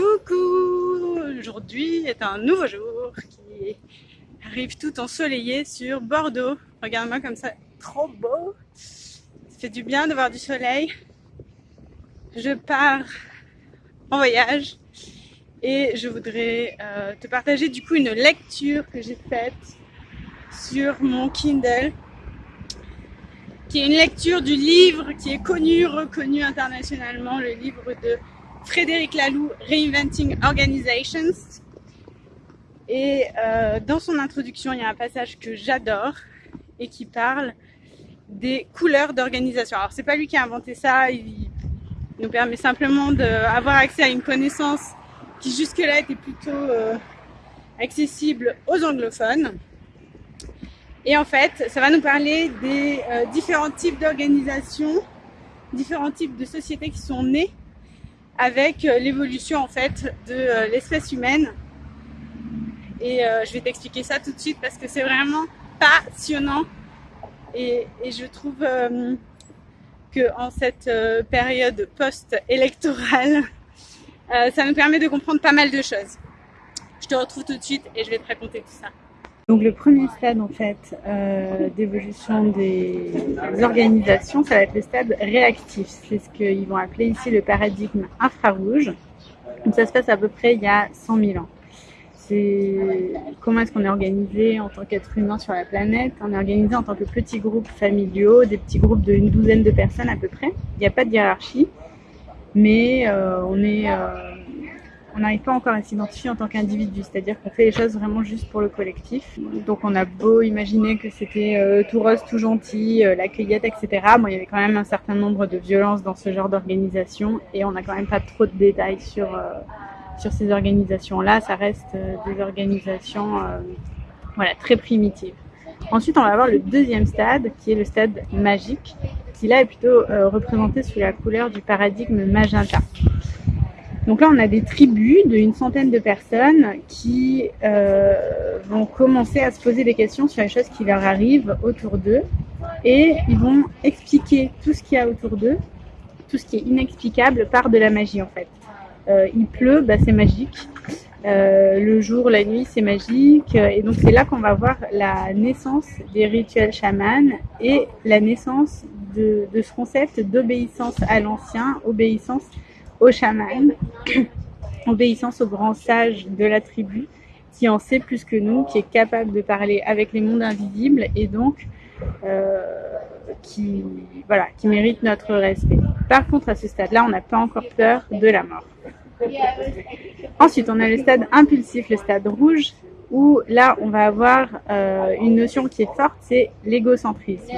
Coucou Aujourd'hui est un nouveau jour qui arrive tout ensoleillé sur Bordeaux. Regarde-moi comme ça, trop beau Ça fait du bien de voir du soleil. Je pars en voyage et je voudrais euh, te partager du coup une lecture que j'ai faite sur mon Kindle qui est une lecture du livre qui est connu, reconnu internationalement, le livre de Frédéric Laloux, Reinventing Organizations. Et euh, dans son introduction, il y a un passage que j'adore et qui parle des couleurs d'organisation. Alors c'est pas lui qui a inventé ça, il nous permet simplement d'avoir accès à une connaissance qui jusque-là était plutôt euh, accessible aux anglophones. Et en fait, ça va nous parler des euh, différents types d'organisations, différents types de sociétés qui sont nées avec euh, l'évolution en fait de euh, l'espèce humaine. Et je vais t'expliquer ça tout de suite parce que c'est vraiment passionnant. Et, je trouve que en cette période post-électorale, ça nous permet de comprendre pas mal de choses. Je te retrouve tout de suite et je vais te raconter tout ça. Donc le premier stade en fait euh, d'évolution des organisations, ça va être le stade réactif. C'est ce qu'ils vont appeler ici le paradigme infrarouge. Ça se passe à peu près il y a 100 000 ans. C'est comment est-ce qu'on est organisé en tant qu'être humain sur la planète? On est organisé en tant que petits groupes familiaux, des petits groupes d'une douzaine de personnes à peu près. Il n'y a pas de hiérarchie, mais euh, on est euh, on n'arrive pas encore à s'identifier en tant qu'individu, c'est-à-dire qu'on fait les choses vraiment juste pour le collectif. Donc on a beau imaginer que c'était euh, tout rose, tout gentil, euh, la cueillette, etc. Bon, il y avait quand même un certain nombre de violences dans ce genre d'organisation et on n'a quand même pas trop de détails sur, euh, sur ces organisations-là. Ça reste des organisations voilà, très primitives. Ensuite, on va avoir le deuxième stade, qui est le stade magique, qui là est plutôt représenté sous la couleur du paradigme magenta. Donc là, on a des tribus d'une centaine de personnes qui euh, vont commencer à se poser des questions sur les choses qui leur arrivent autour d'eux et ils vont expliquer tout ce qu'il y a autour d'eux, tout ce qui est inexplicable par de la magie en fait. Euh, il pleut, bah, c'est magique. Euh, le jour, la nuit, c'est magique. Et donc c'est là qu'on va voir la naissance des rituels chamans et la naissance de, de ce concept d'obéissance à l'ancien, obéissance au chaman, obéissance au grand sage de la tribu, qui en sait plus que nous, qui est capable de parler avec les mondes invisibles et donc euh, qui, voilà, qui mérite notre respect. Par contre, à ce stade-là, on n'a pas encore peur de la mort. Ensuite, on a le stade impulsif, le stade rouge, où là, on va avoir euh, une notion qui est forte, c'est l'égocentrisme.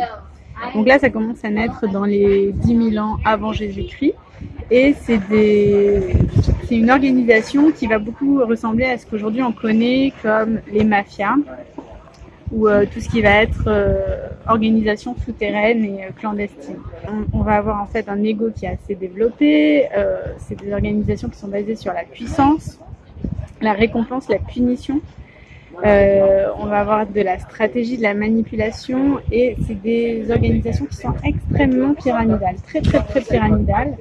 Donc là, ça commence à naître dans les 10 000 ans avant Jésus-Christ. Et c'est une organisation qui va beaucoup ressembler à ce qu'aujourd'hui on connaît comme les mafias ou euh, tout ce qui va être euh, organisation souterraine et euh, clandestine. On, va avoir en fait un ego qui est assez développé. c'est des organisations qui sont basées sur la puissance, la récompense, la punition. On va avoir de la stratégie, de la manipulation et c'est des organisations qui sont extrêmement pyramidales, très très très pyramidales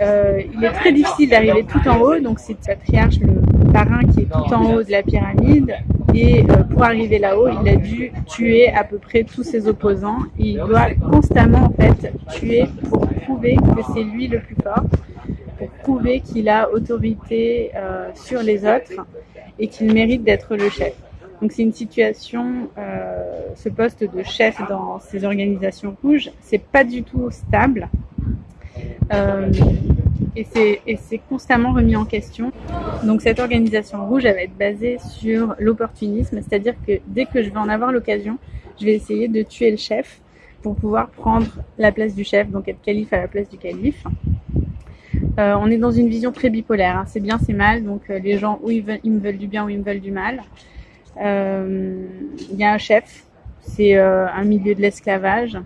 euh, il est très difficile d'arriver tout en haut, donc c'est le patriarche, le parrain qui est tout en haut de la pyramide. Et euh, pour arriver là-haut, il a dû tuer à peu près tous ses opposants. Il doit constamment en fait tuer pour prouver que c'est lui le plus fort, pour prouver qu'il a autorité euh, sur les autres et qu'il mérite d'être le chef. Donc c'est une situation, ce poste de chef dans ces organisations rouges, c'est pas du tout stable. Euh, et c'est constamment remis en question. Donc cette organisation rouge, elle va être basée sur l'opportunisme, c'est-à-dire que dès que je vais en avoir l'occasion, je vais essayer de tuer le chef pour pouvoir prendre la place du chef, donc être calife à la place du calife. Euh, on est dans une vision très bipolaire, hein. c'est bien, c'est mal, donc euh, les gens ou ils, me veulent du bien ou ils me veulent du mal. Il y a un chef, c'est un milieu de l'esclavage,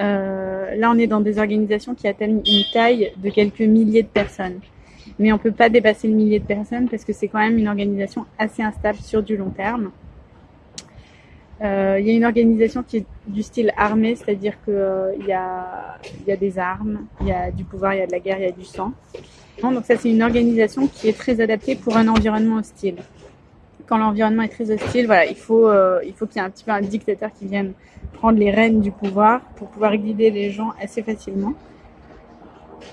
euh, là, on est dans des organisations qui atteignent une taille de quelques milliers de personnes. Mais on peut pas dépasser le millier de personnes parce que c'est quand même une organisation assez instable sur du long terme. Euh, il y a une organisation qui est du style armé, c'est-à-dire qu'il euh, y, a, y a des armes, il y a du pouvoir, il y a de la guerre, il y a du sang. Donc ça, c'est une organisation qui est très adaptée pour un environnement hostile. Quand l'environnement est très hostile, voilà, il faut, euh, il qu'il y ait un petit peu un dictateur qui vienne prendre les rênes du pouvoir pour pouvoir guider les gens assez facilement.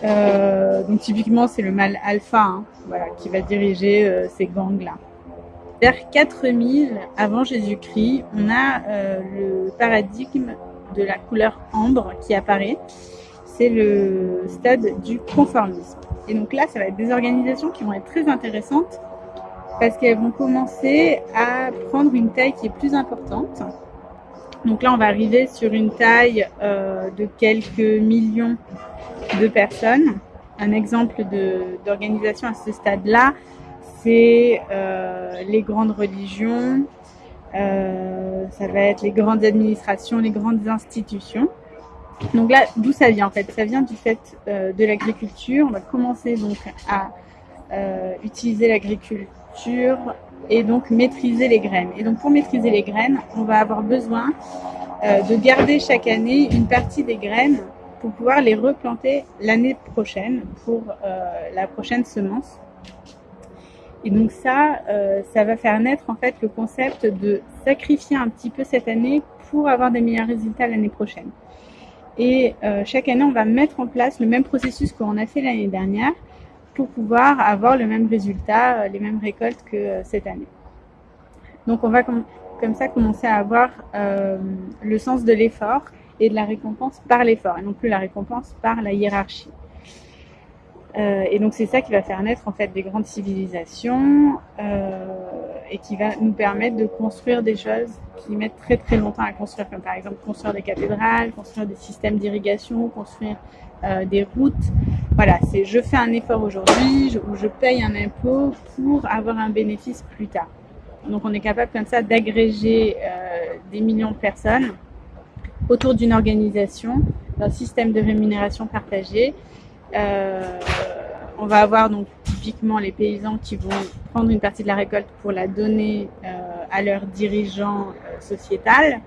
Donc typiquement, c'est le mal alpha hein, qui va diriger ces gangs-là. Vers 4000 avant Jésus-Christ, on a euh, le paradigme de la couleur ambre qui apparaît. C'est le stade du conformisme. Et donc là, ça va être des organisations qui vont être très intéressantes parce qu'elles vont commencer à prendre une taille qui est plus importante. Donc là, on va arriver sur une taille euh, de quelques millions de personnes. Un exemple d'organisation à ce stade-là, c'est euh, les grandes religions, euh, ça va être les grandes administrations, les grandes institutions. Donc là, d'où ça vient en fait? Ça vient du fait euh, de l'agriculture. On va commencer donc à utiliser l'agriculture et donc maîtriser les graines. Et donc pour maîtriser les graines, on va avoir besoin de garder chaque année une partie des graines pour pouvoir les replanter l'année prochaine pour la prochaine semence. Et donc ça, euh, ça va faire naître en fait le concept de sacrifier un petit peu cette année pour avoir des meilleurs résultats l'année prochaine. Et euh, chaque année, on va mettre en place le même processus qu'on a fait l'année dernière pour pouvoir avoir le même résultat, euh, les mêmes récoltes que euh, cette année. Donc on va com comme ça commencer à avoir euh, le sens de l'effort et de la récompense par l'effort et non plus la récompense par la hiérarchie. Euh, et donc c'est ça qui va faire naître en fait des grandes civilisations euh, et qui va nous permettre de construire des choses qui mettent très très longtemps à construire, comme par exemple construire des cathédrales, construire des systèmes d'irrigation, construire euh, des routes. Voilà, c'est je fais un effort aujourd'hui ou je paye un impôt pour avoir un bénéfice plus tard. Donc on est capable comme ça d'agréger euh, des millions de personnes autour d'une organisation, d'un système de rémunération partagé euh, on va avoir donc typiquement les paysans qui vont prendre une partie de la récolte pour la donner euh, à leurs dirigeants euh, sociétal.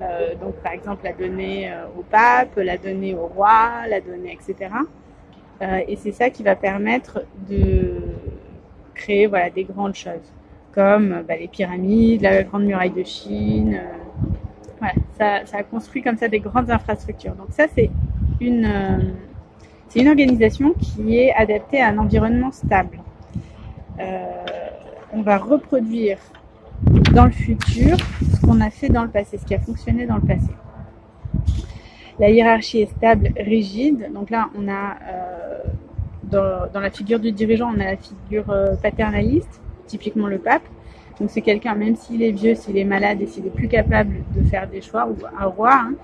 Euh, donc par exemple la donner au pape, la donner au roi, la donner, etc. Et c'est ça qui va permettre de créer voilà, des grandes choses, comme bah, les pyramides, la grande muraille de Chine. voilà, ça, ça construit comme ça des grandes infrastructures. Donc ça c'est une c'est une organisation qui est adaptée à un environnement stable. Euh, on va reproduire dans le futur ce qu'on a fait dans le passé, ce qui a fonctionné dans le passé. La hiérarchie est stable, rigide. Donc là, on a euh, dans, la figure du dirigeant, on a la figure euh, paternaliste, typiquement le pape. Donc c'est quelqu'un, même s'il est vieux, s'il est malade et s'il est plus capable de faire des choix, ou un roi, hein,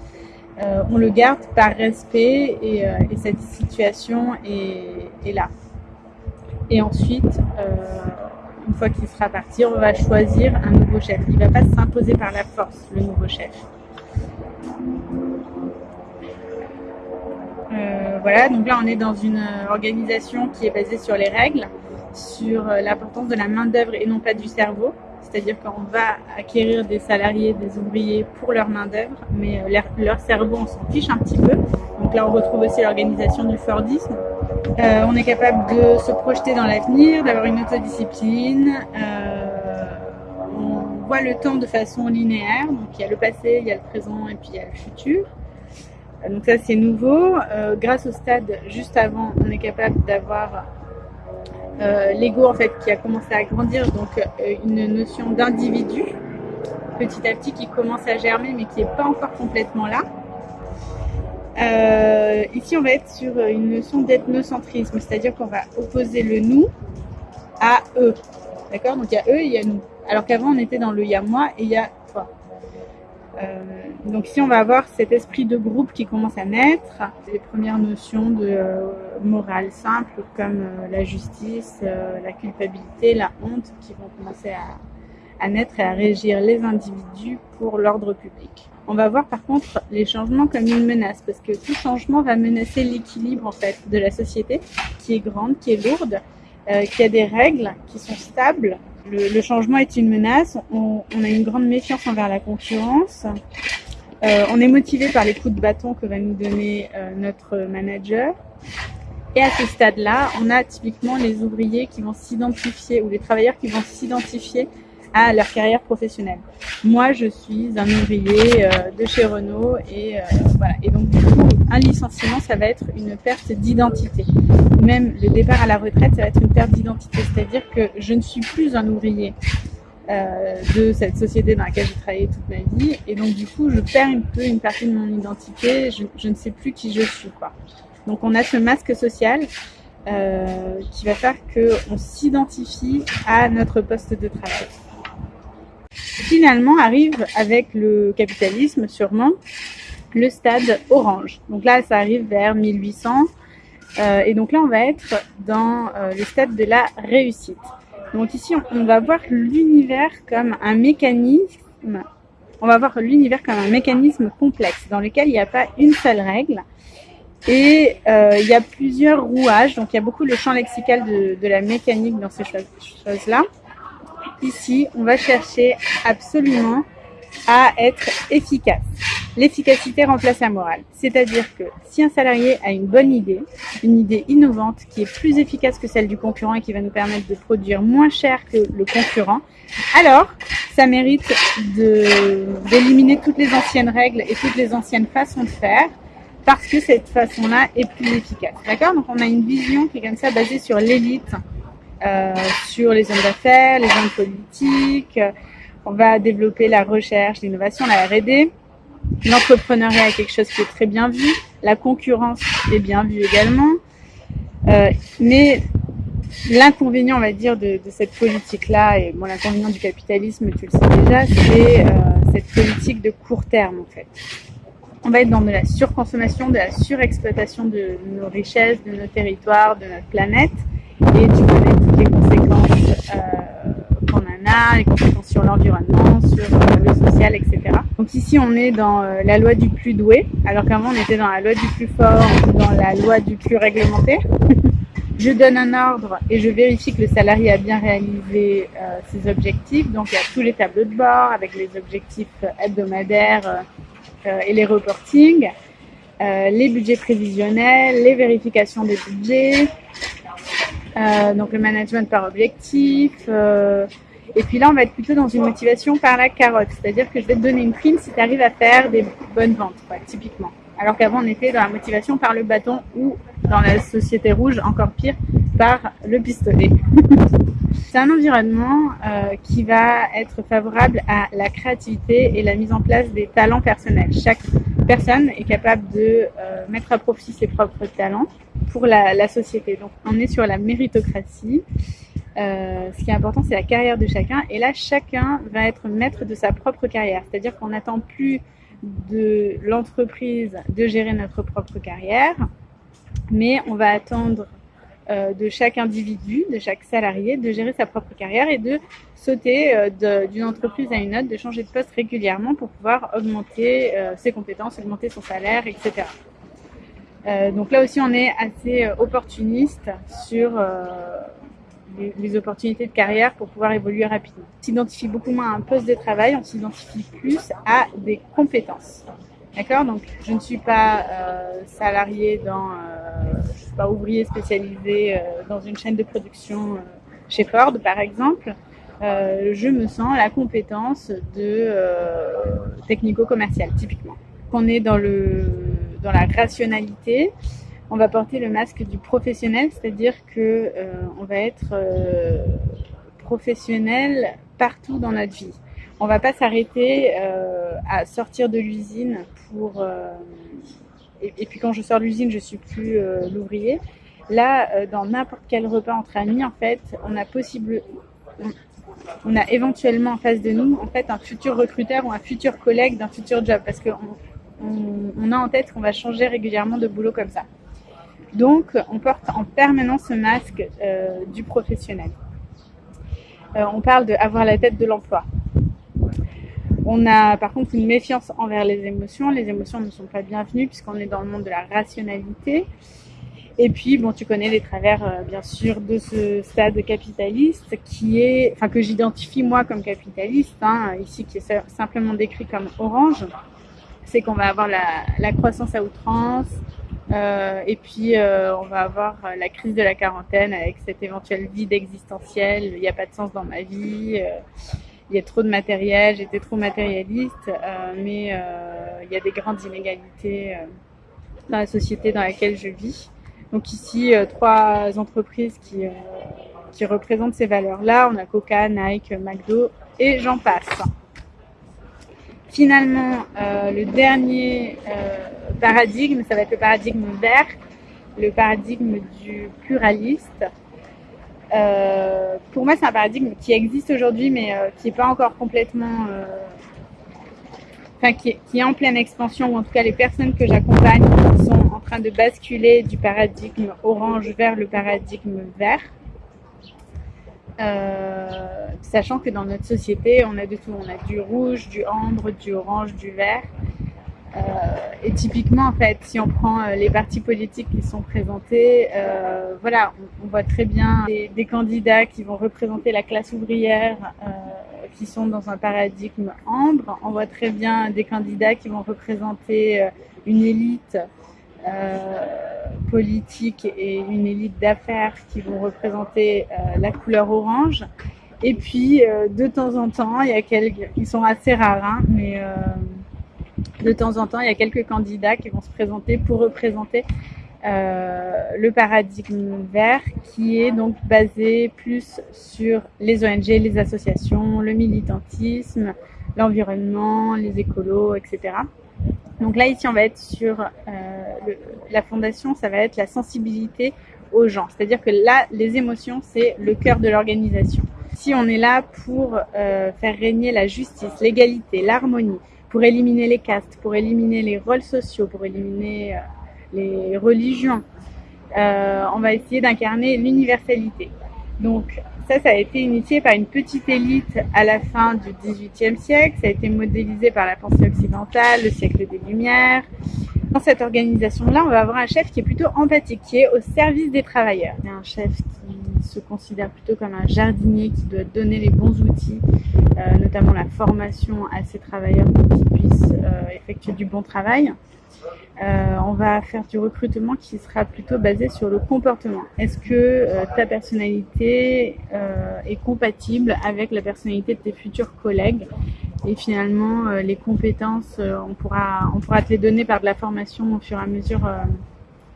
euh, on le garde par respect et, euh, et cette situation est, là. Et ensuite, euh, une fois qu'il sera parti, on va choisir un nouveau chef. Il ne va pas s'imposer par la force, le nouveau chef. Voilà, donc là on est dans une organisation qui est basée sur les règles, sur l'importance de la main d'œuvre et non pas du cerveau c'est-à-dire qu'on va acquérir des salariés, des ouvriers pour leur main-d'œuvre, mais euh, leur, cerveau, on s'en fiche un petit peu. Donc là, on retrouve aussi l'organisation du Fordisme. Euh, on est capable de se projeter dans l'avenir, d'avoir une autodiscipline. Euh, on voit le temps de façon linéaire. Donc il y a le passé, il y a le présent et puis il y a le futur. Donc ça, c'est nouveau. Grâce au stade juste avant, on est capable d'avoir euh, l'ego en fait qui a commencé à grandir, donc euh, une notion d'individu petit à petit qui commence à germer mais qui n'est pas encore complètement là. Euh, ici on va être sur une notion d'ethnocentrisme, c'est-à-dire qu'on va opposer le nous à eux. D'accord? Donc il y a eux et il y a nous. Alors qu'avant on était dans le il y a moi et il y a donc ici, on va avoir cet esprit de groupe qui commence à naître, les premières notions de euh, morale simple comme euh, la justice, euh, la culpabilité, la honte qui vont commencer à, naître et à régir les individus pour l'ordre public. On va voir par contre les changements comme une menace parce que tout changement va menacer l'équilibre en fait de la société qui est grande, qui est lourde, euh, qui a des règles qui sont stables le, changement est une menace. On, a une grande méfiance envers la concurrence. Euh, on est motivé par les coups de bâton que va nous donner euh, notre manager. Et à ce stade-là, on a typiquement les ouvriers qui vont s'identifier ou les travailleurs qui vont s'identifier à leur carrière professionnelle. Moi, je suis un ouvrier euh, de chez Renault et voilà. Donc du coup, un licenciement, ça va être une perte d'identité. Même le départ à la retraite, ça va être une perte d'identité. C'est-à-dire que je ne suis plus un ouvrier euh, de cette société dans laquelle j'ai travaillé toute ma vie. Et donc du coup, je perds un peu une partie de mon identité. Je, ne sais plus qui je suis. Quoi. Donc on a ce masque social euh, qui va faire qu'on s'identifie à notre poste de travail. Finalement arrive avec le capitalisme sûrement le stade orange. Donc là ça arrive vers 1800 euh, et donc là on va être dans euh, le stade de la réussite. Donc ici on va voir l'univers comme un mécanisme on va voir l'univers comme un mécanisme complexe dans lequel il n'y a pas une seule règle, et euh, il y a plusieurs rouages, donc il y a beaucoup le champ lexical de, de la mécanique dans ces choses-là. Ici, on va chercher absolument à être efficace. L'efficacité remplace la morale. C'est-à-dire que si un salarié a une bonne idée, une idée innovante qui est plus efficace que celle du concurrent et qui va nous permettre de produire moins cher que le concurrent, alors ça mérite d'éliminer toutes les anciennes règles et toutes les anciennes façons de faire parce que cette façon-là est plus efficace. D'accord? Donc on a une vision qui est comme ça basée sur l'élite, euh, sur les hommes d'affaires, les hommes politiques. On va développer la recherche, l'innovation, la R&D. L'entrepreneuriat est quelque chose qui est très bien vu. La concurrence est bien vue également. Euh, mais l'inconvénient, on va dire, de, cette politique-là, et bon, l'inconvénient du capitalisme, tu le sais déjà, c'est euh, cette politique de court terme, en fait on va être dans de la surconsommation, de la surexploitation de nos richesses, de nos territoires, de notre planète. Et tu connais toutes les conséquences euh, conséquences sur l'environnement, sur euh, le social, etc. Donc ici, on est dans euh, la loi du plus doué, alors qu'avant, on était dans la loi du plus fort, dans la loi du plus réglementé. je donne un ordre et je vérifie que le salarié a bien réalisé euh, ses objectifs. Donc il y a tous les tableaux de bord avec les objectifs hebdomadaires et les reportings, les budgets prévisionnels, les vérifications des budgets, donc le management par objectif. Et puis là, on va être plutôt dans une motivation par la carotte, c'est-à-dire que je vais te donner une prime si tu arrives à faire des bonnes ventes, typiquement. Alors qu'avant, on était dans la motivation par le bâton ou dans la société rouge, encore pire, par le pistolet. C'est un environnement euh, qui va être favorable à la créativité et la mise en place des talents personnels. Chaque personne est capable de euh, mettre à profit ses propres talents pour la, société. Donc on est sur la méritocratie. Euh, ce qui est important, c'est la carrière de chacun. Et là, chacun va être maître de sa propre carrière. C'est-à-dire qu'on n'attend plus de l'entreprise de gérer notre propre carrière, mais on va attendre euh, de chaque individu, de chaque salarié, de gérer sa propre carrière et de sauter euh, d'une entreprise à une autre, de changer de poste régulièrement pour pouvoir augmenter ses compétences, augmenter son salaire, etc. donc là aussi, on est assez opportuniste sur les, opportunités de carrière pour pouvoir évoluer rapidement. On s'identifie beaucoup moins à un poste de travail, on s'identifie plus à des compétences. D'accord? Donc, je ne suis pas euh, salarié dans, euh, je suis pas ouvrier spécialisé euh, dans une chaîne de production euh, chez Ford, par exemple. Euh, je me sens la compétence de technico-commercial, typiquement. On est dans le dans la rationalité. On va porter le masque du professionnel, c'est-à-dire que on va être professionnel partout dans notre vie. On va pas s'arrêter euh, à sortir de l'usine pour euh, et, puis quand je sors de l'usine je suis plus euh, l'ouvrier. Là euh, dans n'importe quel repas entre amis en fait on a possible on, a éventuellement en face de nous en fait un futur recruteur ou un futur collègue d'un futur job parce que on, on, on a en tête qu'on va changer régulièrement de boulot comme ça donc on porte en permanence ce masque du professionnel on parle de avoir la tête de l'emploi on a par contre une méfiance envers les émotions. Les émotions ne sont pas bienvenues puisqu'on est dans le monde de la rationalité. Et puis, bon, tu connais les travers, euh, bien sûr, de ce stade capitaliste qui est, enfin, que j'identifie moi comme capitaliste, hein, ici qui est simplement décrit comme orange. C'est qu'on va avoir la, croissance à outrance, Euh, et puis, euh, on va avoir la crise de la quarantaine avec cet éventuel vide existentiel. Il n'y a pas de sens dans ma vie. Euh, il y a trop de matériel. J'étais trop matérialiste. mais il y a des grandes inégalités dans la société dans laquelle je vis. Donc ici, trois entreprises qui, qui représentent ces valeurs-là. On a Coca, Nike, McDo et j'en passe. Finalement, le dernier paradigme, ça va être le paradigme vert, le paradigme du pluraliste. Euh, pour moi, c'est un paradigme qui existe aujourd'hui, mais euh, qui n'est pas encore complètement, euh, enfin, qui, est en pleine expansion, ou en tout cas les personnes que j'accompagne sont en train de basculer du paradigme orange vers le paradigme vert. Sachant que dans notre société, on a de tout. On a du rouge, du ambre, du orange, du vert. Euh, et typiquement, en fait, si on prend euh, les partis politiques qui sont présentés, euh, voilà, on, voit très bien des, candidats qui vont représenter la classe ouvrière, qui sont dans un paradigme ambre. On voit très bien des candidats qui vont représenter une élite politique et une élite d'affaires qui vont représenter la couleur orange. Et puis, de temps en temps, il y a quelques, ils sont assez rares, hein, mais de temps en temps, il y a quelques candidats qui vont se présenter pour représenter euh, le paradigme vert qui est donc basé plus sur les ONG, les associations, le militantisme, l'environnement, les écolos, etc. Donc là, ici, on va être sur euh, la fondation, ça va être la sensibilité aux gens. C'est-à-dire que là, les émotions, c'est le cœur de l'organisation. Si on est là pour euh, faire régner la justice, l'égalité, l'harmonie, pour éliminer les castes, pour éliminer les rôles sociaux, pour éliminer euh, les religions. On va essayer d'incarner l'universalité. Donc ça, ça a été initié par une petite élite à la fin du XVIIIe siècle. Ça a été modélisé par la pensée occidentale, le siècle des Lumières. Dans cette organisation-là, on va avoir un chef qui est plutôt empathique, qui est au service des travailleurs. Un chef qui se considère plutôt comme un jardinier qui doit donner les bons outils euh, notamment la formation à ces travailleurs pour qu'ils puissent euh, effectuer du bon travail. Euh, on va faire du recrutement qui sera plutôt basé sur le comportement. Est-ce que ta personnalité est compatible avec la personnalité de tes futurs collègues? Et finalement, les compétences, on, pourra, on pourra te les donner par de la formation au fur et à mesure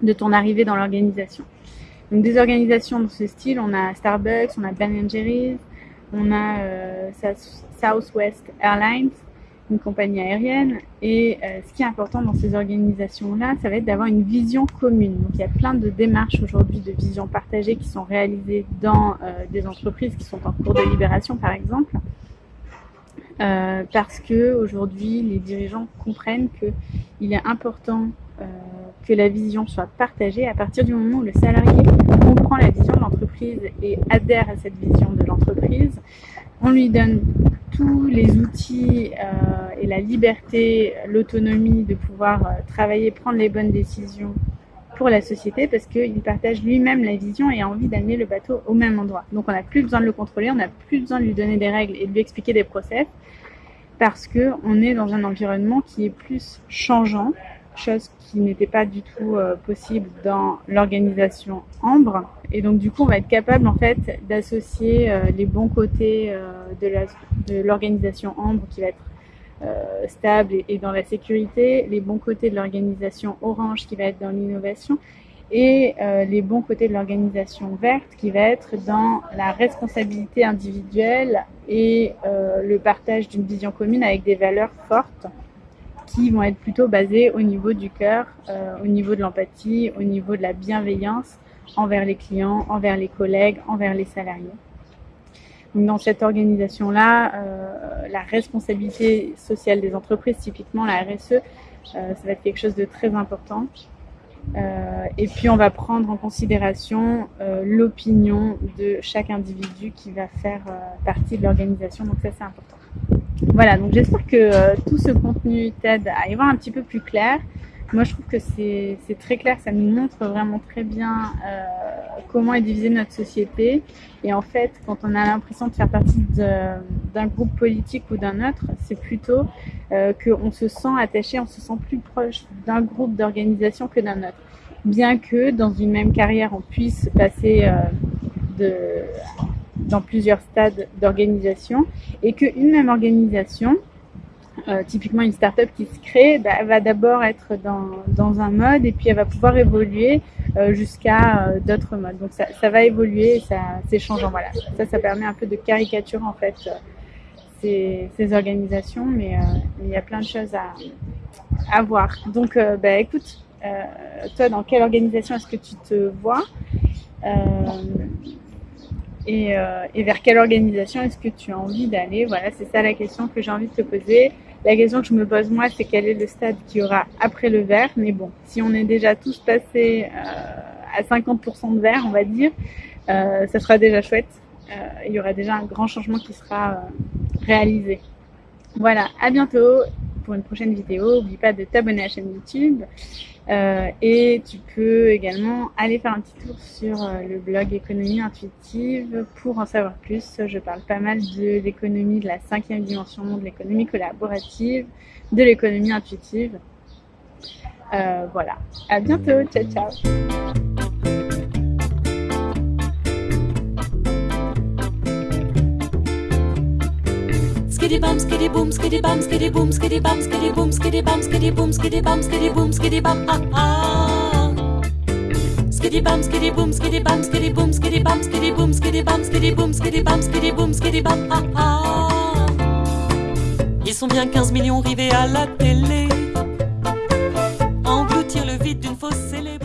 de ton arrivée dans l'organisation. Donc des organisations de ce style, on a Starbucks, on a Ben Jerry's, on a euh, Southwest Airlines, une compagnie aérienne. Et euh, ce qui est important dans ces organisations-là, ça va être d'avoir une vision commune. Donc il y a plein de démarches aujourd'hui de vision partagée qui sont réalisées dans euh, des entreprises qui sont en cours de libération, par exemple. parce que aujourd'hui, les dirigeants comprennent qu'il est important que la vision soit partagée à partir du moment où le salarié comprend la vision de l'entreprise et adhère à cette vision de l'entreprise. On lui donne tous les outils euh, et la liberté, l'autonomie de pouvoir euh, travailler, prendre les bonnes décisions pour la société parce qu'il partage lui-même la vision et a envie d'amener le bateau au même endroit. Donc on n'a plus besoin de le contrôler, on n'a plus besoin de lui donner des règles et de lui expliquer des process parce qu'on est dans un environnement qui est plus changeant, chose qui n'était pas du tout euh, possible dans l'organisation Ambre. Et donc du coup, on va être capable en fait d'associer euh, les bons côtés euh, de l'organisation Ambre qui va être stable et, dans la sécurité, les bons côtés de l'organisation Orange qui va être dans l'innovation et les bons côtés de l'organisation verte qui va être dans la responsabilité individuelle et le partage d'une vision commune avec des valeurs fortes qui vont être plutôt basées au niveau du cœur, euh, au niveau de l'empathie, au niveau de la bienveillance envers les clients, envers les collègues, envers les salariés. Donc dans cette organisation-là, euh, la responsabilité sociale des entreprises, typiquement la RSE, euh, ça va être quelque chose de très important. Euh, et puis on va prendre en considération l'opinion de chaque individu qui va faire partie de l'organisation. Donc ça c'est important. Voilà, donc j'espère que tout ce contenu t'aide à y voir un petit peu plus clair. Moi, je trouve que c'est très clair, ça nous montre vraiment très bien euh, comment est divisée notre société. Et en fait, quand on a l'impression de faire partie d'un groupe politique ou d'un autre, c'est plutôt euh, qu'on se sent attaché, on se sent plus proche d'un groupe d'organisation que d'un autre. Bien que dans une même carrière, on puisse passer euh, de, dans plusieurs stades d'organisation et qu'une même organisation euh, typiquement une startup qui se crée bah, va d'abord être dans, dans, un mode et puis elle va pouvoir évoluer euh, jusqu'à euh, d'autres modes. Donc ça, ça, va évoluer, ça c'est changeant. Voilà, ça, ça permet un peu de caricature en fait ces, ces organisations, mais il y a plein de choses à, à voir. Donc bah, écoute, toi dans quelle organisation est-ce que tu te vois? Et, euh, et, vers quelle organisation est-ce que tu as envie d'aller? Voilà, c'est ça la question que j'ai envie de te poser. La question que je me pose moi, c'est quel est le stade qu'il y aura après le vert? Mais bon, si on est déjà tous passés euh, à 50% de vert, on va dire, euh, ça sera déjà chouette. Euh, il y aura déjà un grand changement qui sera euh, réalisé. Voilà, à bientôt pour une prochaine vidéo. N'oublie pas de t'abonner à la chaîne YouTube. Euh, et tu peux également aller faire un petit tour sur euh, le blog Économie Intuitive pour en savoir plus. Je parle pas mal de l'économie de la cinquième dimension, de l'économie collaborative, de l'économie intuitive. Euh, voilà, à bientôt, ciao ciao bum skiddy boom skiddy bum skiddy boom skiddy bum skiddy boom skiddy bum skiddy boom skiddy bum ah ah skiddy bum skiddy boom skiddy bum skiddy boom skiddy bum skiddy boom skiddy bum skiddy boom skiddy bum ah ah Ils sont bien 15 millions rivés à la télé Engloutir le vide d'une fausse célébrité